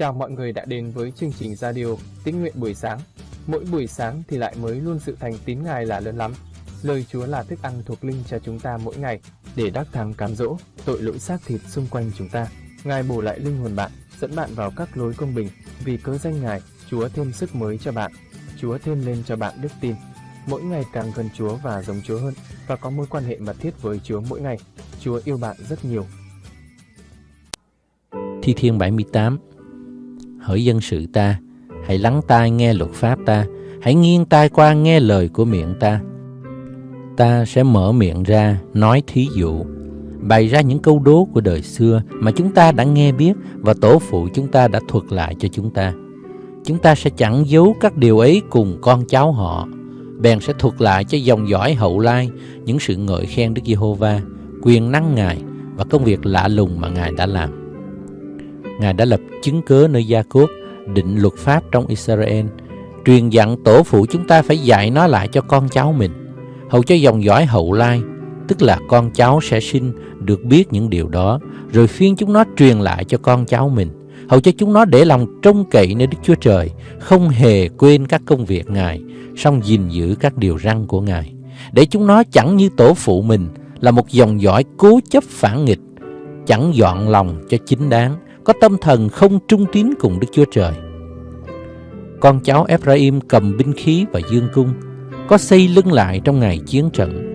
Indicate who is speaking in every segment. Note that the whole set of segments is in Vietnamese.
Speaker 1: Chào mọi người đã đến với chương trình radio Tín nguyện buổi sáng. Mỗi buổi sáng thì lại mới luôn sự thành tín Ngài là lớn lắm. Lời Chúa là thức ăn thuộc linh cho chúng ta mỗi ngày để đắc thắng cám dỗ tội lỗi xác thịt xung quanh chúng ta. Ngài bổ lại linh hồn bạn, dẫn bạn vào các lối công bình. Vì cớ danh Ngài, Chúa thêm sức mới cho bạn. Chúa thêm lên cho bạn đức tin. Mỗi ngày càng gần Chúa và giống Chúa hơn và có mối quan hệ mật thiết với Chúa mỗi ngày. Chúa yêu bạn rất nhiều.
Speaker 2: Thi Thiên 78 Hỡi dân sự ta, hãy lắng tai nghe luật pháp ta, hãy nghiêng tai qua nghe lời của miệng ta. Ta sẽ mở miệng ra, nói thí dụ, bày ra những câu đố của đời xưa mà chúng ta đã nghe biết và tổ phụ chúng ta đã thuật lại cho chúng ta. Chúng ta sẽ chẳng giấu các điều ấy cùng con cháu họ, bèn sẽ thuật lại cho dòng dõi hậu lai những sự ngợi khen Đức Giê-hô-va, quyền năng Ngài và công việc lạ lùng mà Ngài đã làm. Ngài đã lập chứng cớ nơi Gia Cốt, định luật pháp trong Israel, truyền dặn tổ phụ chúng ta phải dạy nó lại cho con cháu mình, hầu cho dòng dõi hậu lai, tức là con cháu sẽ sinh được biết những điều đó, rồi phiên chúng nó truyền lại cho con cháu mình, hầu cho chúng nó để lòng trông cậy nơi Đức Chúa Trời, không hề quên các công việc Ngài, song gìn giữ các điều răn của Ngài, để chúng nó chẳng như tổ phụ mình là một dòng dõi cố chấp phản nghịch, chẳng dọn lòng cho chính đáng, có tâm thần không trung tín cùng Đức Chúa Trời. Con cháu Ephraim cầm binh khí và dương cung, có xây lưng lại trong ngày chiến trận.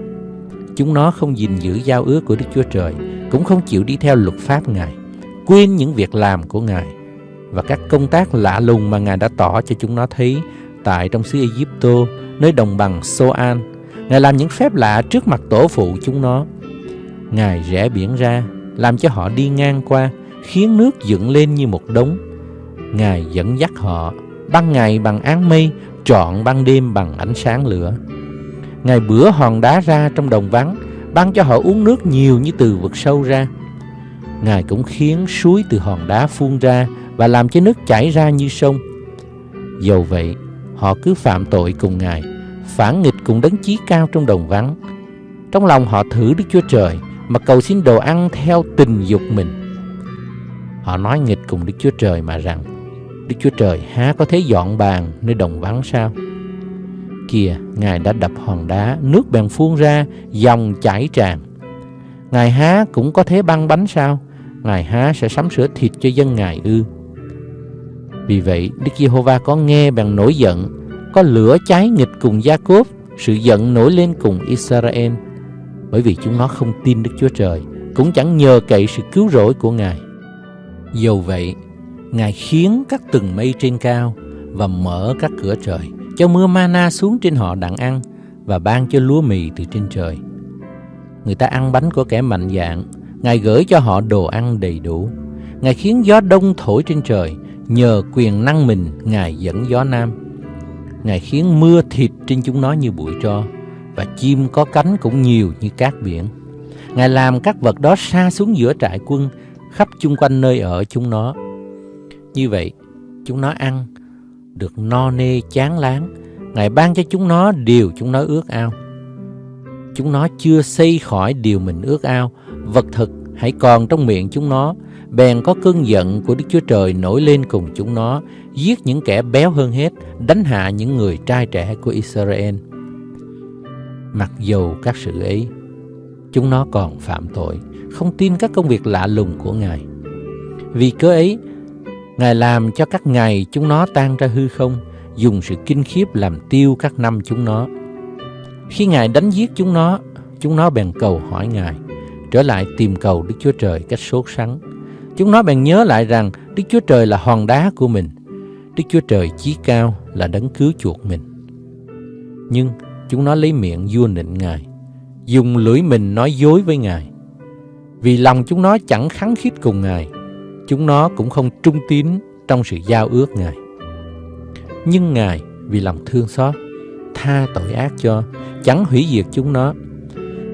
Speaker 2: Chúng nó không gìn giữ giao ước của Đức Chúa Trời, cũng không chịu đi theo luật pháp Ngài, quên những việc làm của Ngài và các công tác lạ lùng mà Ngài đã tỏ cho chúng nó thấy tại trong xứ Egypto, nơi đồng bằng Soan. Ngài làm những phép lạ trước mặt tổ phụ chúng nó. Ngài rẽ biển ra, làm cho họ đi ngang qua, khiến nước dựng lên như một đống. Ngài dẫn dắt họ, ban ngày bằng áng mây, trọn ban đêm bằng ánh sáng lửa. Ngài bữa hòn đá ra trong đồng vắng, ban cho họ uống nước nhiều như từ vực sâu ra. Ngài cũng khiến suối từ hòn đá phun ra và làm cho nước chảy ra như sông. Dầu vậy, họ cứ phạm tội cùng Ngài, phản nghịch cùng đấng chí cao trong đồng vắng. Trong lòng họ thử Đức Chúa Trời mà cầu xin đồ ăn theo tình dục mình. Họ nói nghịch cùng Đức Chúa Trời mà rằng Đức Chúa Trời há có thế dọn bàn nơi đồng vắng sao? Kìa, Ngài đã đập hòn đá, nước bèn phun ra, dòng chảy tràn. Ngài há cũng có thế băng bánh sao? Ngài há sẽ sắm sửa thịt cho dân Ngài ư? Vì vậy, Đức Giê-hô-va có nghe bèn nổi giận, có lửa cháy nghịch cùng Gia-cốp, sự giận nổi lên cùng Israel, bởi vì chúng nó không tin Đức Chúa Trời, cũng chẳng nhờ cậy sự cứu rỗi của Ngài. Dầu vậy, Ngài khiến các từng mây trên cao và mở các cửa trời, cho mưa mana xuống trên họ đặng ăn và ban cho lúa mì từ trên trời. Người ta ăn bánh của kẻ mạnh dạng, Ngài gửi cho họ đồ ăn đầy đủ. Ngài khiến gió đông thổi trên trời, nhờ quyền năng mình Ngài dẫn gió nam. Ngài khiến mưa thịt trên chúng nó như bụi tro, và chim có cánh cũng nhiều như cát biển. Ngài làm các vật đó xa xuống giữa trại quân, khắp chung quanh nơi ở chúng nó. Như vậy, chúng nó ăn được no nê chán láng. Ngài ban cho chúng nó điều chúng nó ước ao. Chúng nó chưa xây khỏi điều mình ước ao, vật thực hãy còn trong miệng chúng nó, bèn có cơn giận của Đức Chúa Trời nổi lên cùng chúng nó, giết những kẻ béo hơn hết, đánh hạ những người trai trẻ của Israel. Mặc dầu các sự ấy, chúng nó còn phạm tội, không tin các công việc lạ lùng của Ngài. Vì cớ ấy, Ngài làm cho các ngày chúng nó tan ra hư không, dùng sự kinh khiếp làm tiêu các năm chúng nó. Khi Ngài đánh giết chúng nó, chúng nó bèn cầu hỏi Ngài, trở lại tìm cầu Đức Chúa Trời cách sốt sắng. Chúng nó bèn nhớ lại rằng Đức Chúa Trời là hòn đá của mình, Đức Chúa Trời chí cao là đấng cứu chuộc mình. Nhưng chúng nó lấy miệng vua nịnh Ngài, dùng lưỡi mình nói dối với Ngài. Vì lòng chúng nó chẳng kháng khít cùng Ngài, chúng nó cũng không trung tín trong sự giao ước Ngài. Nhưng Ngài vì lòng thương xót, tha tội ác cho, chẳng hủy diệt chúng nó.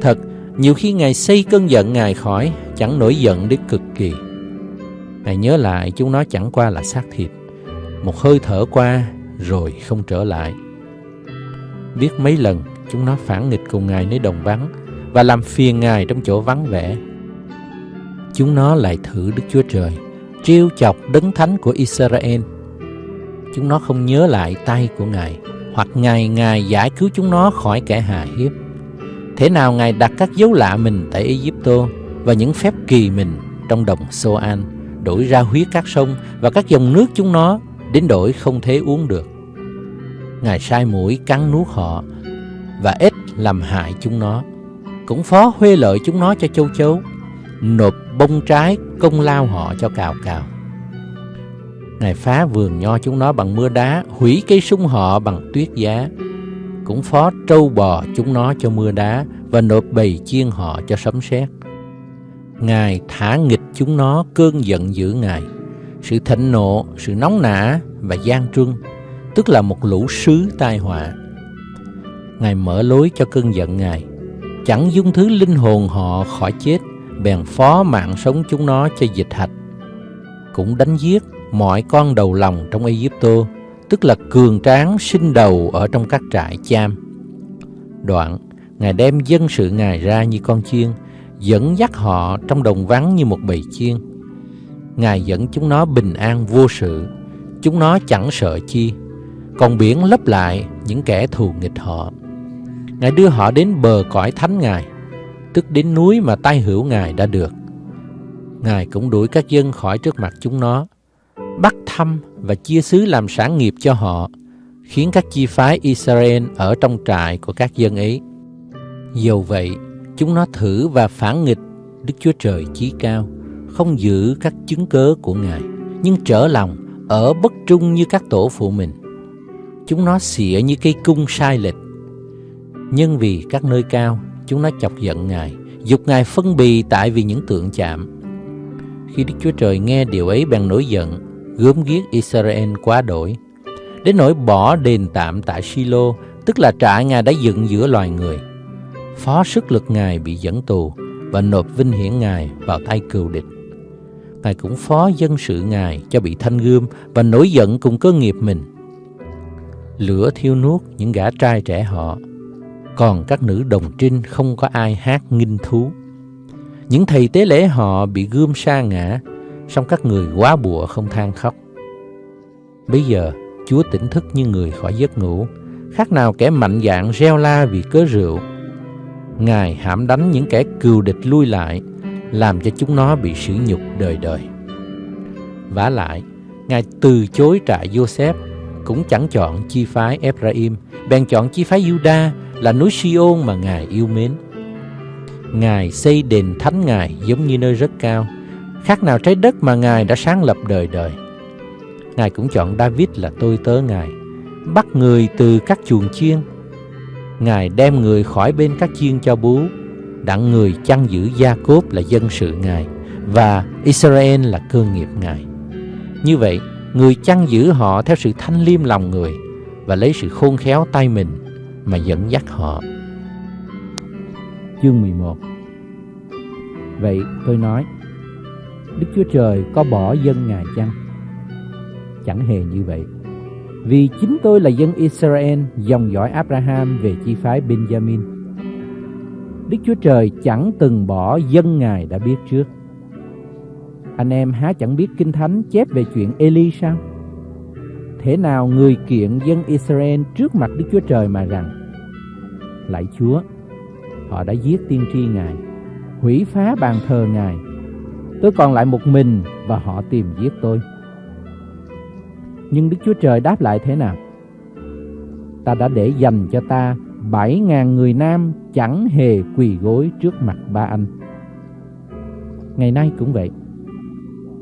Speaker 2: Thật, nhiều khi Ngài xây cơn giận Ngài khỏi, chẳng nổi giận đến cực kỳ. Ngài nhớ lại chúng nó chẳng qua là xác thịt, một hơi thở qua rồi không trở lại. Biết mấy lần chúng nó phản nghịch cùng Ngài nơi đồng vắng và làm phiền Ngài trong chỗ vắng vẻ. Chúng nó lại thử Đức Chúa Trời, trêu chọc đấng thánh của Israel. Chúng nó không nhớ lại tay của Ngài, hoặc ngày Ngài giải cứu chúng nó khỏi kẻ hà hiếp. Thế nào Ngài đặt các dấu lạ mình tại Egypto và những phép kỳ mình trong đồng Soan, đổi ra huyết các sông và các dòng nước chúng nó đến đổi không thể uống được. Ngài sai mũi cắn nuốt họ và ít làm hại chúng nó. Cũng phó huê lợi chúng nó cho châu chấu, nộp bông trái công lao họ cho cào cào. Ngài phá vườn nho chúng nó bằng mưa đá, hủy cây sung họ bằng tuyết giá. Cũng phó trâu bò chúng nó cho mưa đá và nộp bầy chiên họ cho sấm sét. Ngài thả nghịch chúng nó cơn giận dữ Ngài, sự thịnh nộ, sự nóng nả và gian truân, tức là một lũ sứ tai họa. Ngài mở lối cho cơn giận Ngài, chẳng dung thứ linh hồn họ khỏi chết, bèn phó mạng sống chúng nó cho dịch hạch. Cũng đánh giết mọi con đầu lòng trong Egypto, tức là cường tráng sinh đầu ở trong các trại cham. Đoạn, Ngài đem dân sự Ngài ra như con chiên, dẫn dắt họ trong đồng vắng như một bầy chiên. Ngài dẫn chúng nó bình an vô sự, chúng nó chẳng sợ chi, còn biển lấp lại những kẻ thù nghịch họ. Ngài đưa họ đến bờ cõi thánh Ngài, tức đến núi mà tay hữu Ngài đã được. Ngài cũng đuổi các dân khỏi trước mặt chúng nó, bắt thăm và chia xứ làm sản nghiệp cho họ, khiến các chi phái Israel ở trong trại của các dân ấy. Dầu vậy, chúng nó thử và phản nghịch Đức Chúa Trời chí cao, không giữ các chứng cớ của Ngài, nhưng trở lòng, ở bất trung như các tổ phụ mình. Chúng nó xỉa như cây cung sai lệch. Nhưng vì các nơi cao, chúng nó chọc giận Ngài, dục Ngài phân bì tại vì những tượng chạm. Khi Đức Chúa Trời nghe điều ấy bèn nổi giận, gớm ghiếc Israel quá đổi. Đến nỗi bỏ đền tạm tại Silo, tức là trại Ngài đã dựng giữa loài người. Phó sức lực Ngài bị dẫn tù và nộp vinh hiển Ngài vào tay cừu địch. Ngài cũng phó dân sự Ngài cho bị thanh gươm và nổi giận cùng cơ nghiệp mình. Lửa thiêu nuốt những gã trai trẻ họ, còn các nữ đồng trinh không có ai hát nghinh thú. Những thầy tế lễ họ bị gươm sa ngã, song các người quá bùa không than khóc. Bây giờ, Chúa tỉnh thức như người khỏi giấc ngủ, khác nào kẻ mạnh dạn reo la vì cớ rượu. Ngài hãm đánh những kẻ cừu địch lui lại, làm cho chúng nó bị sỉ nhục đời đời. vả lại, Ngài từ chối trại Joseph, cũng chẳng chọn chi phái Ephraim, bèn chọn chi phái Judah là núi Siôn mà Ngài yêu mến. Ngài xây đền thánh Ngài giống như nơi rất cao, khác nào trái đất mà Ngài đã sáng lập đời đời. Ngài cũng chọn David là tôi tớ Ngài, bắt người từ các chuồng chiên. Ngài đem người khỏi bên các chiên cho bú, đặng người chăn giữ Gia Cốp là dân sự Ngài, và Israel là cơ nghiệp Ngài. Như vậy, người chăn giữ họ theo sự thanh liêm lòng người và lấy sự khôn khéo tay mình mà dẫn dắt họ. Chương 11 Vậy tôi nói, Đức Chúa Trời có bỏ dân Ngài chăng? Chẳng hề như vậy. Vì chính tôi là dân Israel, dòng dõi Abraham về chi phái Benjamin. Đức Chúa Trời chẳng từng bỏ dân Ngài đã biết trước. Anh em há chẳng biết Kinh Thánh chép về chuyện Eli sao? Thế nào người kiện dân Israel trước mặt Đức Chúa Trời mà rằng Lạy Chúa, họ đã giết tiên tri Ngài, hủy phá bàn thờ Ngài. Tôi còn lại một mình và họ tìm giết tôi. Nhưng Đức Chúa Trời đáp lại thế nào? Ta đã để dành cho ta bảy ngàn người nam chẳng hề quỳ gối trước mặt ba anh. Ngày nay cũng vậy.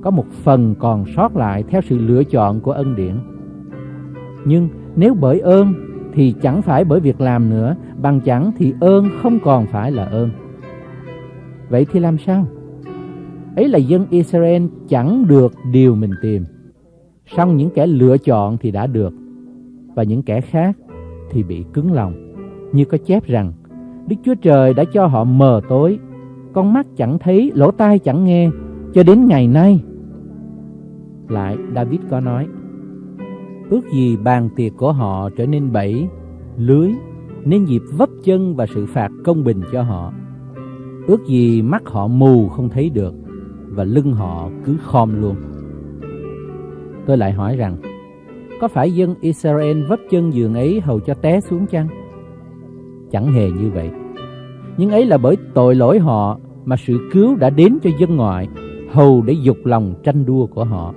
Speaker 2: Có một phần còn sót lại theo sự lựa chọn của ân điển. Nhưng nếu bởi ơn thì chẳng phải bởi việc làm nữa, bằng chẳng thì ơn không còn phải là ơn. Vậy thì làm sao? Ấy là dân Israel chẳng được điều mình tìm. Song những kẻ lựa chọn thì đã được, và những kẻ khác thì bị cứng lòng. Như có chép rằng, Đức Chúa Trời đã cho họ mờ tối, con mắt chẳng thấy, lỗ tai chẳng nghe, cho đến ngày nay. Lại David có nói, ước gì bàn tiệc của họ trở nên bẫy, lưới, nên dịp vấp chân và sự phạt công bình cho họ. Ước gì mắt họ mù không thấy được, và lưng họ cứ khom luôn. Tôi lại hỏi rằng, có phải dân Israel vấp chân giường ấy hầu cho té xuống chăng? Chẳng hề như vậy. Nhưng ấy là bởi tội lỗi họ mà sự cứu đã đến cho dân ngoại, hầu để dục lòng tranh đua của họ.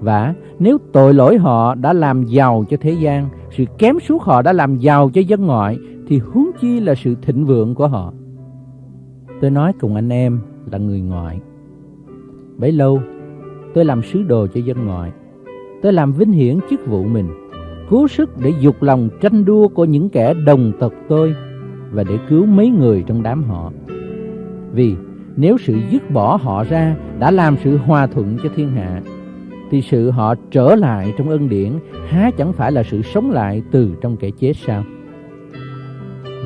Speaker 2: Và nếu tội lỗi họ đã làm giàu cho thế gian, sự kém suốt họ đã làm giàu cho dân ngoại, thì huống chi là sự thịnh vượng của họ. Tôi nói cùng anh em là người ngoại. Bấy lâu, tôi làm sứ đồ cho dân ngoại. Tôi làm vinh hiển chức vụ mình, cố sức để dục lòng tranh đua của những kẻ đồng tộc tôi và để cứu mấy người trong đám họ. Vì nếu sự dứt bỏ họ ra đã làm sự hòa thuận cho thiên hạ, thì sự họ trở lại trong ân điển há chẳng phải là sự sống lại từ trong kẻ chết sao?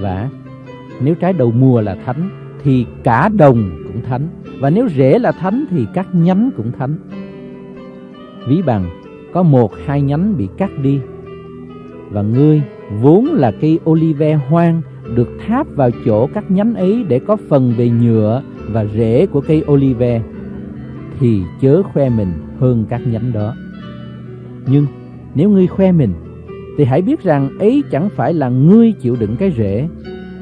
Speaker 2: Và nếu trái đầu mùa là thánh, thì cả đồng cũng thánh và nếu rễ là thánh, thì các nhánh cũng thánh. Ví bằng, có một hai nhánh bị cắt đi và ngươi vốn là cây olive hoang, được tháp vào chỗ các nhánh ấy để có phần về nhựa và rễ của cây olive thì chớ khoe mình hơn các nhánh đó. Nhưng nếu ngươi khoe mình thì hãy biết rằng ấy chẳng phải là ngươi chịu đựng cái rễ,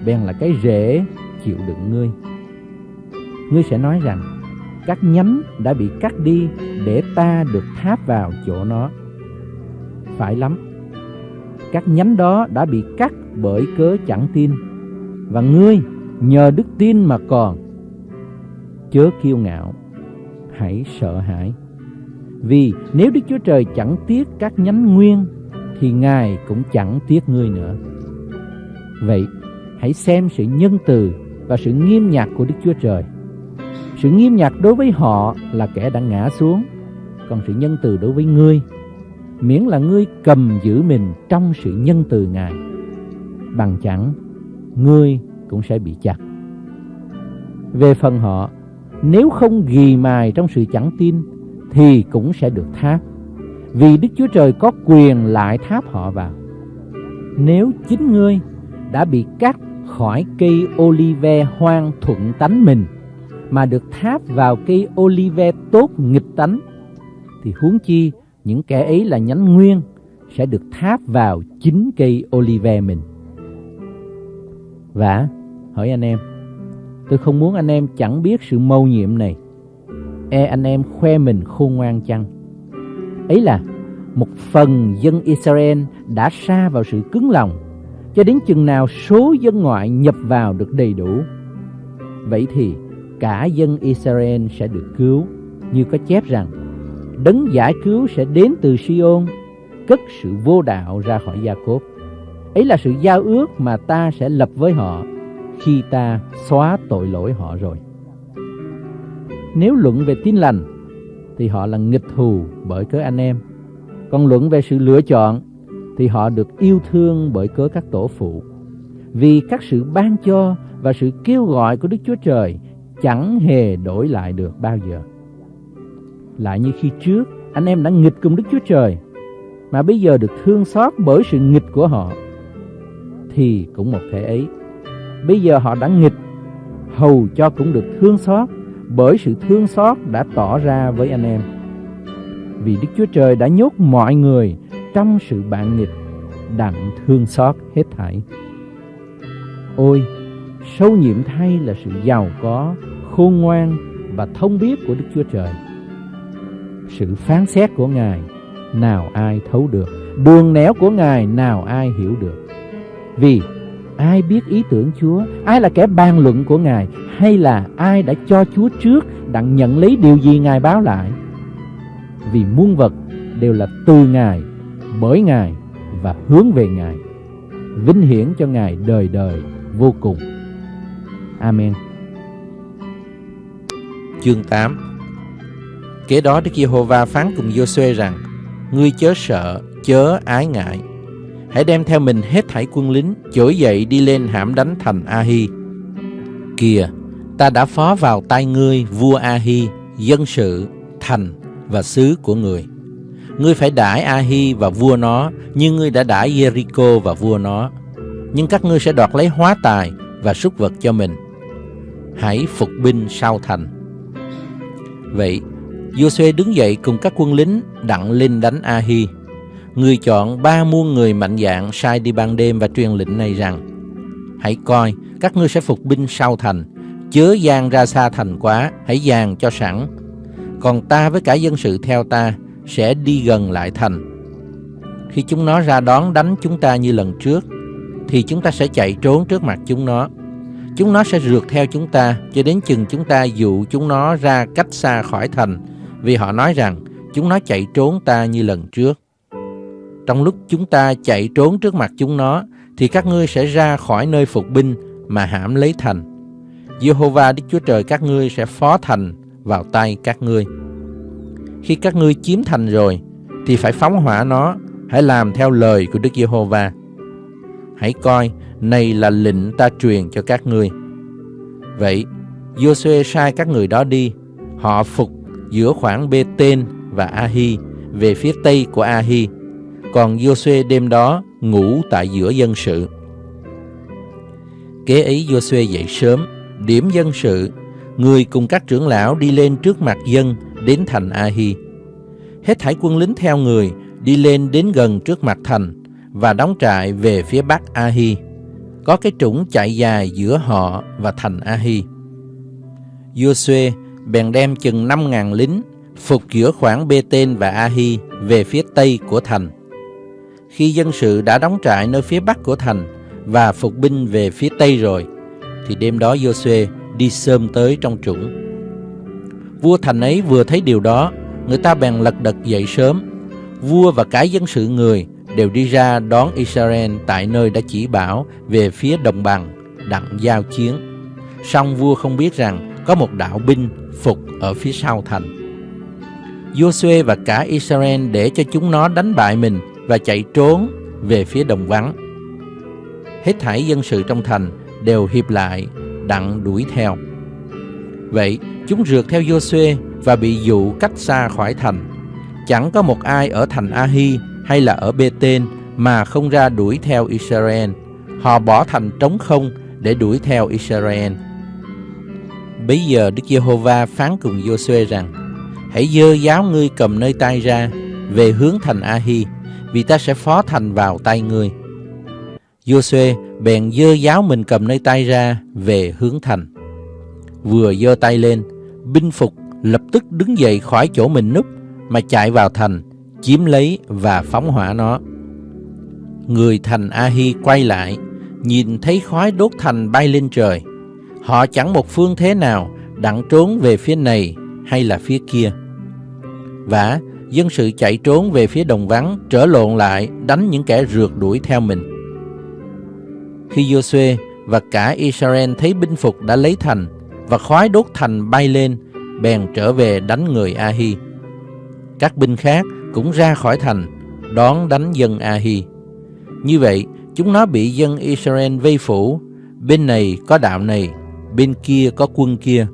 Speaker 2: bèn là cái rễ chịu đựng ngươi. Ngươi sẽ nói rằng các nhánh đã bị cắt đi để ta được tháp vào chỗ nó. Phải lắm. Các nhánh đó đã bị cắt bởi cớ chẳng tin và ngươi nhờ đức tin mà còn. Chớ kiêu ngạo, hãy sợ hãi. Vì nếu Đức Chúa Trời chẳng tiếc các nhánh nguyên thì Ngài cũng chẳng tiếc ngươi nữa. Vậy, hãy xem sự nhân từ và sự nghiêm nhặt của Đức Chúa Trời. Sự nghiêm nhặt đối với họ là kẻ đã ngã xuống, còn sự nhân từ đối với ngươi, miễn là ngươi cầm giữ mình trong sự nhân từ Ngài. Bằng chẳng, ngươi cũng sẽ bị chặt. Về phần họ, nếu không ghi mài trong sự chẳng tin, thì cũng sẽ được tháp. Vì Đức Chúa Trời có quyền lại tháp họ vào. Nếu chính ngươi đã bị cắt khỏi cây olive hoang thuận tánh mình mà được tháp vào cây olive tốt nghịch tánh thì huống chi những kẻ ấy là nhánh nguyên sẽ được tháp vào chính cây olive mình. Và hỏi anh em, tôi không muốn anh em chẳng biết sự mâu nhiệm này. E anh em khoe mình khôn ngoan chăng? Ấy là một phần dân Israel đã xa vào sự cứng lòng cho đến chừng nào số dân ngoại nhập vào được đầy đủ. Vậy thì cả dân Israel sẽ được cứu, như có chép rằng đấng giải cứu sẽ đến từ Sion, cất sự vô đạo ra khỏi Gia Cốp. Ấy là sự giao ước mà ta sẽ lập với họ khi ta xóa tội lỗi họ rồi. Nếu luận về tin lành thì họ là nghịch thù bởi cớ anh em. Còn luận về sự lựa chọn thì họ được yêu thương bởi cớ các tổ phụ. Vì các sự ban cho và sự kêu gọi của Đức Chúa Trời chẳng hề đổi lại được bao giờ. Lại như khi trước, anh em đã nghịch cùng Đức Chúa Trời, mà bây giờ được thương xót bởi sự nghịch của họ, thì cũng một thể ấy. Bây giờ họ đã nghịch, hầu cho cũng được thương xót bởi sự thương xót đã tỏ ra với anh em. Vì Đức Chúa Trời đã nhốt mọi người trong sự bạn nghịch đặng thương xót hết thảy. Ôi, sâu nhiệm thay là sự giàu có, khôn ngoan và thông biết của Đức Chúa Trời. Sự phán xét của Ngài nào ai thấu được, đường nẻo của Ngài nào ai hiểu được. Vì ai biết ý tưởng Chúa, ai là kẻ bàn luận của Ngài, hay là ai đã cho Chúa trước đặng nhận lấy điều gì Ngài báo lại. Vì muôn vật đều là từ Ngài, bởi Ngài và hướng về Ngài. Vinh hiển cho Ngài đời đời vô cùng. Amen.
Speaker 3: Chương 8 Kế đó Đức Giê-hô-va phán cùng Giô-suê rằng Ngươi chớ sợ, chớ ái ngại Hãy đem theo mình hết thảy quân lính Trỗi dậy đi lên hãm đánh thành Ahi. Kìa, ta đã phó vào tay ngươi vua Ahi, Dân sự, thành và xứ của người Ngươi phải đãi Ahi và vua nó Như ngươi đã đãi Jericho và vua nó Nhưng các ngươi sẽ đoạt lấy hóa tài Và súc vật cho mình Hãy phục binh sau thành Vậy
Speaker 2: Joshua đứng dậy cùng các quân lính đặng lên đánh Ahi. Người chọn ba muôn người mạnh dạng sai đi ban đêm và truyền lệnh này rằng Hãy coi, các ngươi sẽ phục binh sau thành, chớ gian ra xa thành quá, hãy dàn cho sẵn. Còn ta với cả dân sự theo ta sẽ đi gần lại thành. Khi chúng nó ra đón đánh chúng ta như lần trước, thì chúng ta sẽ chạy trốn trước mặt chúng nó. Chúng nó sẽ rượt theo chúng ta cho đến chừng chúng ta dụ chúng nó ra cách xa khỏi thành, vì họ nói rằng chúng nó chạy trốn ta như lần trước. Trong lúc chúng ta chạy trốn trước mặt chúng nó, thì các ngươi sẽ ra khỏi nơi phục binh mà hãm lấy thành. Jehovah Đức Chúa Trời các ngươi sẽ phó thành vào tay các ngươi. Khi các ngươi chiếm thành rồi, thì phải phóng hỏa nó, hãy làm theo lời của Đức Giê-hô-va. Hãy coi, này là lệnh ta truyền cho các ngươi. Vậy, Joshua sai các người đó đi, họ phục giữa khoảng Bê-tên và A-hi về phía tây của A-hi, còn Joshua đêm đó ngủ tại giữa dân sự. Kế ấy Joshua dậy sớm, điểm dân sự, người cùng các trưởng lão đi lên trước mặt dân đến thành A-hi. Hết thảy quân lính theo người đi lên đến gần trước mặt thành và đóng trại về phía bắc A-hi. Có cái trũng chạy dài giữa họ và thành A-hi. Joshua bèn đem chừng 5.000 lính phục giữa khoảng Bê-tên và A-hi về phía tây của thành. Khi dân sự đã đóng trại nơi phía bắc của thành và phục binh về phía tây rồi, thì đêm đó Joshua đi sớm tới trong trũng. Vua thành ấy vừa thấy điều đó, người ta bèn lật đật dậy sớm. Vua và cả dân sự người đều đi ra đón Israel tại nơi đã chỉ bảo về phía đồng bằng, đặng giao chiến. Song vua không biết rằng có một đạo binh phục ở phía sau thành. Joshua và cả Israel để cho chúng nó đánh bại mình và chạy trốn về phía đồng vắng. Hết thảy dân sự trong thành đều hiệp lại đặng đuổi theo. Vậy, chúng rượt theo Joshua và bị dụ cách xa khỏi thành. Chẳng có một ai ở thành Ahi hay là ở Bê-tên mà không ra đuổi theo Israel. Họ bỏ thành trống không để đuổi theo Israel. Bây giờ Đức Giê-hô-va phán cùng Joshua rằng: Hãy dơ giáo ngươi cầm nơi tay ra về hướng thành Ahi, vì ta sẽ phó thành vào tay ngươi. Joshua bèn dơ giáo mình cầm nơi tay ra về hướng thành. Vừa dơ tay lên, binh phục lập tức đứng dậy khỏi chỗ mình núp mà chạy vào thành, chiếm lấy và phóng hỏa nó. Người thành A-hi quay lại, nhìn thấy khói đốt thành bay lên trời. Họ chẳng một phương thế nào đặng trốn về phía này hay là phía kia. Và dân sự chạy trốn về phía đồng vắng, trở lộn lại, đánh những kẻ rượt đuổi theo mình. Khi Joshua và cả Israel thấy binh phục đã lấy thành và khói đốt thành bay lên, bèn trở về đánh người ahi Các binh khác cũng ra khỏi thành, đón đánh dân ahi Như vậy, chúng nó bị dân Israel vây phủ, bên này có đạo này, bên kia có quân kia.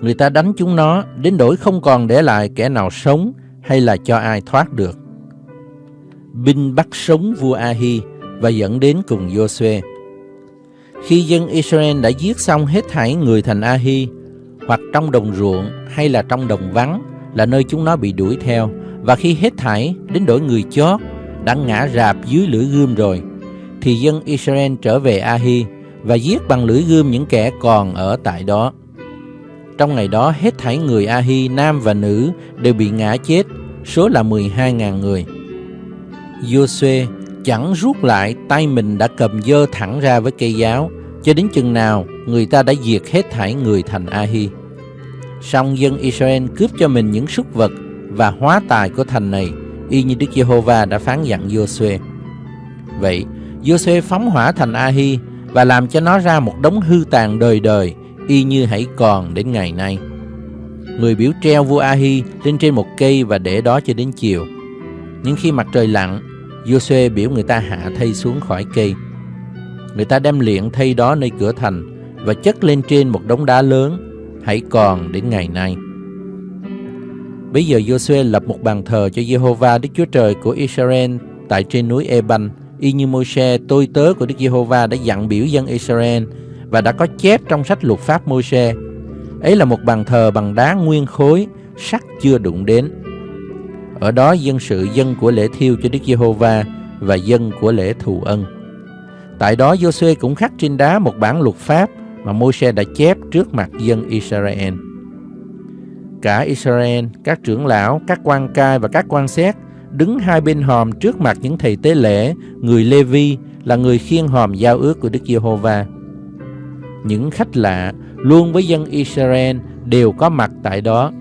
Speaker 2: Người ta đánh chúng nó đến đổi không còn để lại kẻ nào sống hay là cho ai thoát được. Binh bắt sống vua Ahi và dẫn đến cùng Joshua. Khi dân Israel đã giết xong hết thảy người thành Ahi, hoặc trong đồng ruộng hay là trong đồng vắng là nơi chúng nó bị đuổi theo, và khi hết thảy đến đổi người chót đã ngã rạp dưới lưỡi gươm rồi, thì dân Israel trở về Ahi và giết bằng lưỡi gươm những kẻ còn ở tại đó. Trong ngày đó hết thảy người Ahi nam và nữ đều bị ngã chết, số là 12.000 người. Joshua chẳng rút lại tay mình đã cầm dơ thẳng ra với cây giáo, cho đến chừng nào người ta đã diệt hết thảy người thành Ahi. Song dân Israel cướp cho mình những súc vật và hóa tài của thành này, y như Đức Giê-hô-va đã phán dặn Joshua. Vậy, Joshua phóng hỏa thành Ahi và làm cho nó ra một đống hư tàn đời đời, y như hãy còn đến ngày nay. Người biểu treo vua Ahi lên trên một cây và để đó cho đến chiều. Nhưng khi mặt trời lặn, Josue biểu người ta hạ thây xuống khỏi cây. Người ta đem liệng thây đó nơi cửa thành và chất lên trên một đống đá lớn, hãy còn đến ngày nay. Bây giờ Josue lập một bàn thờ cho Jehovah Đức Chúa Trời của Israel tại trên núi Eban, y như Môi-se tôi tớ của Đức Giê-hô-va đã dặn biểu dân Israel và đã có chép trong sách luật pháp Môi-se. Ấy là một bàn thờ bằng đá nguyên khối, sắt chưa đụng đến. Ở đó dân sự dân của lễ thiêu cho Đức Giê-hô-va và dân của lễ thù ân. Tại đó Giô-suê cũng khắc trên đá một bản luật pháp mà Môi-se đã chép trước mặt dân Israel. Cả Israel, các trưởng lão, các quan cai và các quan xét đứng hai bên hòm trước mặt những thầy tế lễ, người Lê-vi là người khiêng hòm giao ước của Đức Giê-hô-va. Những khách lạ luôn với dân Israel đều có mặt tại đó.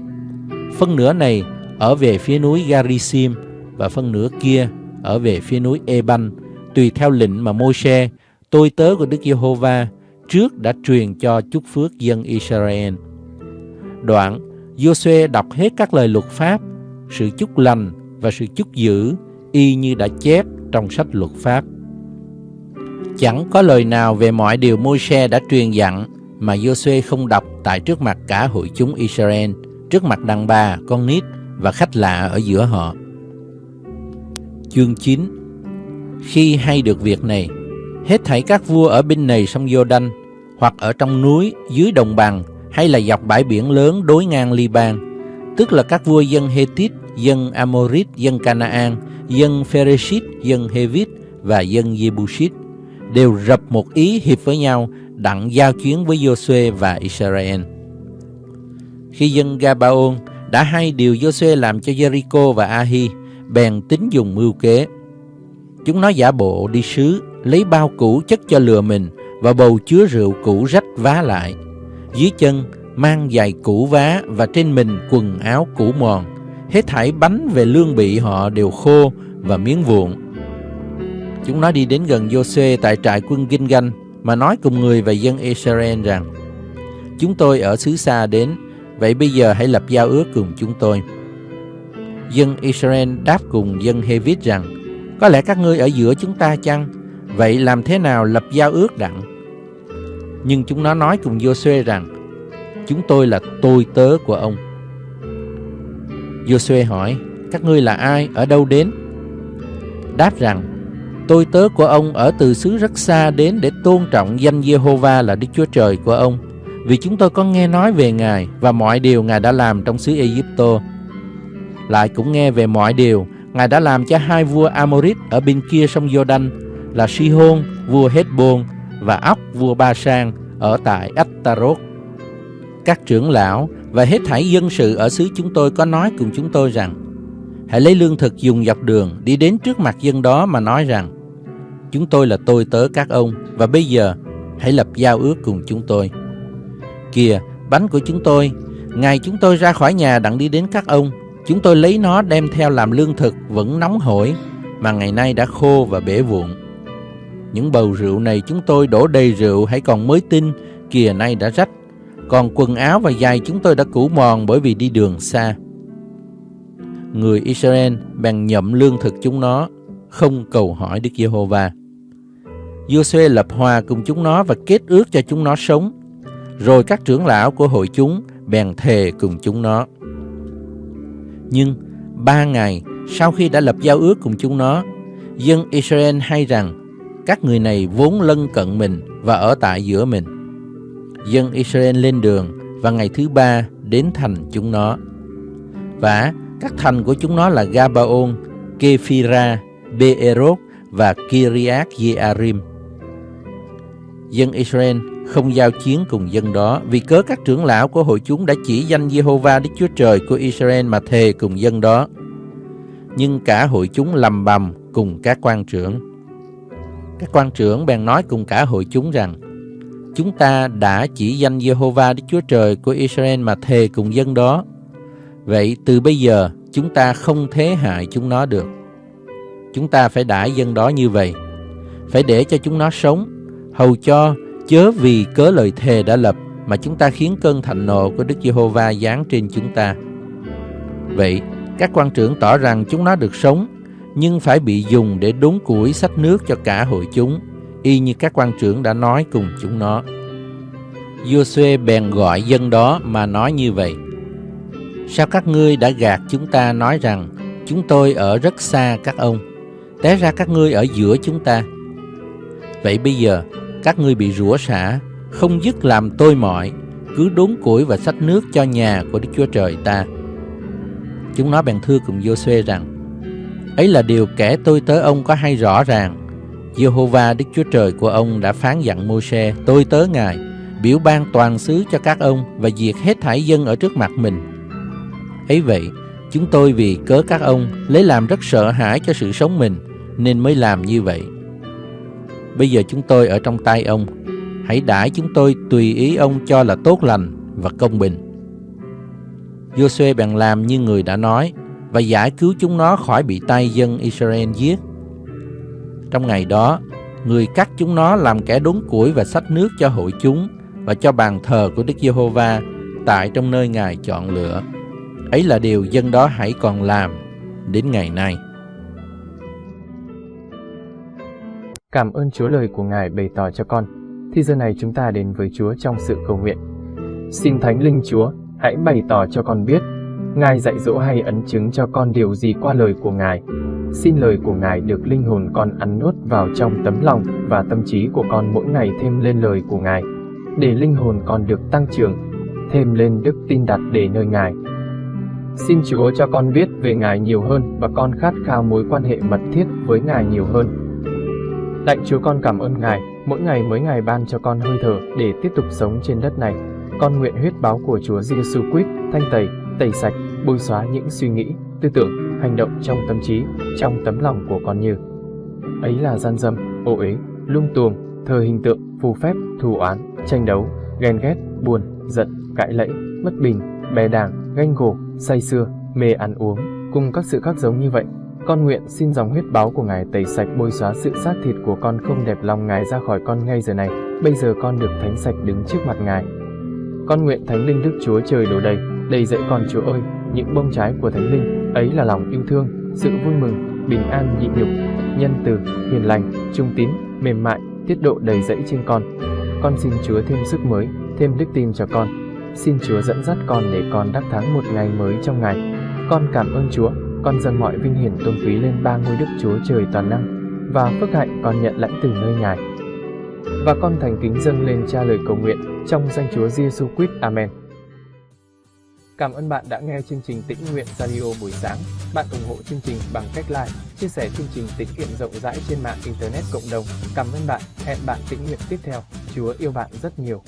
Speaker 2: Phân nửa này ở về phía núi Garisim và phân nửa kia ở về phía núi Eban, tùy theo lệnh mà Môi-se, tôi tớ của Đức Giê-hô-va, trước đã truyền cho chúc phước dân Israel. Đoạn, Giô-suê đọc hết các lời luật pháp, sự chúc lành và sự chúc dữ y như đã chép trong sách luật pháp. Chẳng có lời nào về mọi điều Môi-se đã truyền dặn mà Giô-suê không đọc tại trước mặt cả hội chúng Israel, trước mặt đàn bà, con nít và khách lạ ở giữa họ. Chương 9 Khi hay được việc này, hết thảy các vua ở bên này sông Jordan hoặc ở trong núi, dưới đồng bằng, hay là dọc bãi biển lớn đối ngang Liban, tức là các vua dân Hethit, dân Amorit, dân Canaan, dân Phereshit, dân Hevit và dân Jebusit, đều rập một ý hiệp với nhau đặng giao chuyến với Josué và Israel. Khi dân Gabaon đã hay điều Josué làm cho Jericho và Ahi, bèn tính dùng mưu kế. Chúng nó giả bộ đi sứ, lấy bao cũ chất cho lừa mình và bầu chứa rượu cũ rách vá lại. Dưới chân mang giày cũ vá và trên mình quần áo cũ mòn. Hết thảy bánh về lương bị họ đều khô và miếng vụn. Chúng nó đi đến gần Josué tại trại quân Ginh Ganh mà nói cùng người và dân Israel rằng Chúng tôi ở xứ xa đến, vậy bây giờ hãy lập giao ước cùng chúng tôi. Dân Israel đáp cùng dân Hevit rằng Có lẽ các ngươi ở giữa chúng ta chăng? Vậy làm thế nào lập giao ước đặng? Nhưng chúng nó nói cùng Joshua rằng Chúng tôi là tôi tớ của ông. Joshua hỏi Các ngươi là ai? Ở đâu đến? Đáp rằng tôi tớ của ông ở từ xứ rất xa đến để tôn trọng danh Giê-hô-va là Đức Chúa Trời của ông, vì chúng tôi có nghe nói về Ngài và mọi điều Ngài đã làm trong xứ Ai Lại cũng nghe về mọi điều Ngài đã làm cho hai vua Amorit ở bên kia sông Giô-đanh là Si-hôn, vua Hết-bôn và Ốc, vua Ba-sang ở tại A-ta-rốt. Các trưởng lão và hết thảy dân sự ở xứ chúng tôi có nói cùng chúng tôi rằng Hãy lấy lương thực dùng dọc đường đi đến trước mặt dân đó mà nói rằng Chúng tôi là tôi tớ các ông và bây giờ hãy lập giao ước cùng chúng tôi. Kìa, bánh của chúng tôi, ngày chúng tôi ra khỏi nhà đặng đi đến các ông, chúng tôi lấy nó đem theo làm lương thực vẫn nóng hổi mà ngày nay đã khô và bể vụn. Những bầu rượu này chúng tôi đổ đầy rượu hãy còn mới tinh, kìa nay đã rách. Còn quần áo và giày chúng tôi đã cũ mòn bởi vì đi đường xa. Người Israel bèn nhậm lương thực chúng nó, không cầu hỏi Đức Giê-hô-va. Giô-suê lập hòa cùng chúng nó và kết ước cho chúng nó sống. Rồi các trưởng lão của hội chúng bèn thề cùng chúng nó. Nhưng ba ngày sau khi đã lập giao ước cùng chúng nó, dân Israel hay rằng các người này vốn lân cận mình và ở tại giữa mình. Dân Israel lên đường và ngày thứ ba đến thành chúng nó. Và các thành của chúng nó là Gabaon, Kephira, Beeroth và Kiriath Jearim. Dân Israel không giao chiến cùng dân đó vì cớ các trưởng lão của hội chúng đã chỉ danh Jehovah Đức Chúa Trời của Israel mà thề cùng dân đó. Nhưng cả hội chúng lầm bầm cùng các quan trưởng. Các quan trưởng bèn nói cùng cả hội chúng rằng Chúng ta đã chỉ danh Jehovah Đức Chúa Trời của Israel mà thề cùng dân đó. Vậy từ bây giờ chúng ta không thế hại chúng nó được. Chúng ta phải đãi dân đó như vậy. Phải để cho chúng nó sống, hầu cho chớ vì cớ lời thề đã lập mà chúng ta khiến cơn thạnh nộ của Đức Giê-hô-va giáng trên chúng ta. Vậy, các quan trưởng tỏ rằng chúng nó được sống, nhưng phải bị dùng để đốn củi sách nước cho cả hội chúng, y như các quan trưởng đã nói cùng chúng nó. Giô-suê bèn gọi dân đó mà nói như vậy. Sao các ngươi đã gạt chúng ta nói rằng chúng tôi ở rất xa các ông, té ra các ngươi ở giữa chúng ta. Vậy bây giờ các ngươi bị rủa xả, không dứt làm tôi mọi, cứ đốn củi và sách nước cho nhà của Đức Chúa Trời ta. Chúng nó bèn thưa cùng Giô-suê rằng, ấy là điều kẻ tôi tới ông có hay rõ ràng. Jehovah Đức Chúa Trời của ông đã phán dặn Mô-se, tôi tớ Ngài, biểu ban toàn xứ cho các ông và diệt hết thảy dân ở trước mặt mình. Ấy vậy, chúng tôi vì cớ các ông lấy làm rất sợ hãi cho sự sống mình nên mới làm như vậy. Bây giờ chúng tôi ở trong tay ông, hãy đãi chúng tôi tùy ý ông cho là tốt lành và công bình. Joshua bèn làm như người đã nói và giải cứu chúng nó khỏi bị tay dân Israel giết. Trong ngày đó, người cắt chúng nó làm kẻ đốn củi và sách nước cho hội chúng và cho bàn thờ của Đức Giê-hô-va tại trong nơi Ngài chọn lựa. Ấy là điều dân đó hãy còn làm đến ngày nay.
Speaker 1: Cảm ơn Chúa lời của Ngài bày tỏ cho con. Thì giờ này chúng ta đến với Chúa trong sự cầu nguyện. Xin Thánh Linh Chúa, hãy bày tỏ cho con biết, Ngài dạy dỗ hay ấn chứng cho con điều gì qua lời của Ngài. Xin lời của Ngài được linh hồn con ăn nuốt vào trong tấm lòng và tâm trí của con mỗi ngày thêm lên lời của Ngài, để linh hồn con được tăng trưởng, thêm lên đức tin đặt để nơi Ngài. Xin Chúa cho con biết về Ngài nhiều hơn và con khát khao mối quan hệ mật thiết với Ngài nhiều hơn. Lạy Chúa con cảm ơn Ngài, mỗi ngày mới Ngài ban cho con hơi thở để tiếp tục sống trên đất này. Con nguyện huyết báo của Chúa Giêsu Christ thanh tẩy, tẩy sạch, bôi xóa những suy nghĩ, tư tưởng, hành động trong tâm trí, trong tấm lòng của con như ấy là gian dâm, ô uế, lung tuồng, thờ hình tượng, phù phép, thù oán, tranh đấu, ghen ghét, buồn, giận, cãi lẫy, bất bình, bè đảng, ganh gổ, say xưa, mê ăn uống, cùng các sự khác giống như vậy. Con nguyện xin dòng huyết báo của Ngài tẩy sạch bôi xóa sự xác thịt của con không đẹp lòng Ngài ra khỏi con ngay giờ này. Bây giờ con được thánh sạch đứng trước mặt Ngài. Con nguyện Thánh Linh Đức Chúa Trời đổ đầy, đầy dẫy con Chúa ơi, những bông trái của Thánh Linh, ấy là lòng yêu thương, sự vui mừng, bình an nhịn nhục, nhân từ, hiền lành, trung tín, mềm mại, tiết độ đầy dẫy trên con. Con xin Chúa thêm sức mới, thêm đức tin cho con. Xin Chúa dẫn dắt con để con đắc thắng một ngày mới trong ngày. Con cảm ơn Chúa, con dâng mọi vinh hiển tôn quý lên ba ngôi Đức Chúa Trời toàn năng và phước hạnh con nhận lãnh từ nơi Ngài. Và con thành kính dâng lên cha lời cầu nguyện trong danh Chúa Giêsu Christ. Amen. Cảm ơn bạn đã nghe chương trình Tĩnh Nguyện Radio buổi sáng. Bạn ủng hộ chương trình bằng cách like, chia sẻ chương trình tĩnh nguyện rộng rãi trên mạng Internet cộng đồng. Cảm ơn bạn. Hẹn bạn tĩnh nguyện tiếp theo. Chúa yêu bạn rất nhiều.